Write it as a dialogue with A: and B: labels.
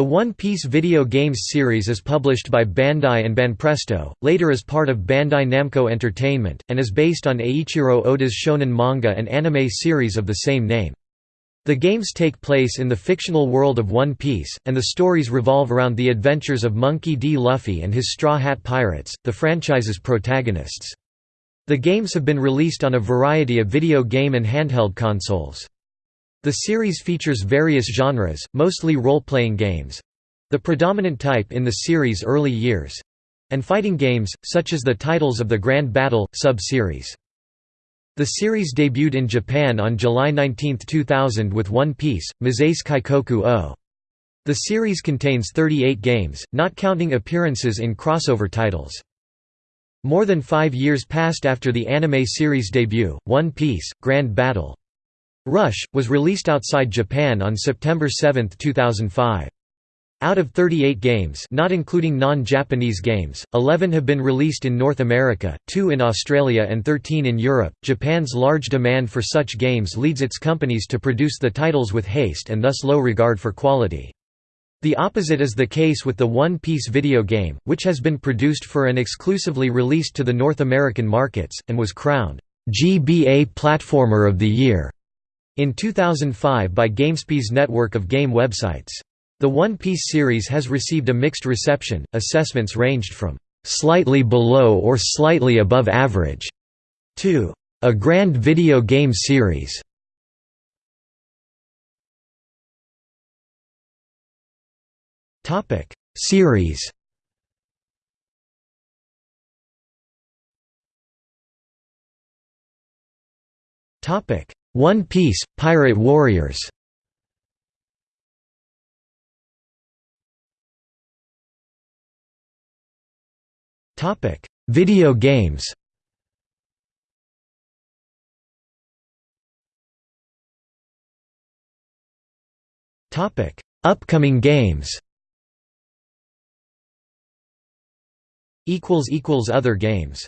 A: The One Piece video games series is published by Bandai and Banpresto, later as part of Bandai Namco Entertainment, and is based on Eiichiro Oda's shonen manga and anime series of the same name. The games take place in the fictional world of One Piece, and the stories revolve around the adventures of Monkey D. Luffy and his Straw Hat Pirates, the franchise's protagonists. The games have been released on a variety of video game and handheld consoles. The series features various genres, mostly role-playing games—the predominant type in the series' early years—and fighting games, such as the titles of the Grand Battle, sub-series. The series debuted in Japan on July 19, 2000 with One Piece, Mezase Kaizoku O. The series contains 38 games, not counting appearances in crossover titles. More than five years passed after the anime series debut, One Piece, Grand Battle. Rush, was released outside Japan on September 7, 2005. Out of 38 games not including non-Japanese games, 11 have been released in North America, 2 in Australia and 13 in Europe. Japan's large demand for such games leads its companies to produce the titles with haste and thus low regard for quality. The opposite is the case with the One Piece video game, which has been produced for and exclusively released to the North American markets, and was crowned GBA Platformer of the Year in 2005 by GameSpy's network of game websites. The One Piece series has received a mixed reception, assessments ranged from "...slightly below or slightly above average", to "...a grand video game series". Series One Piece, Pirate Warriors Topic: Video games. Topic: Upcoming games. Equals equals other games.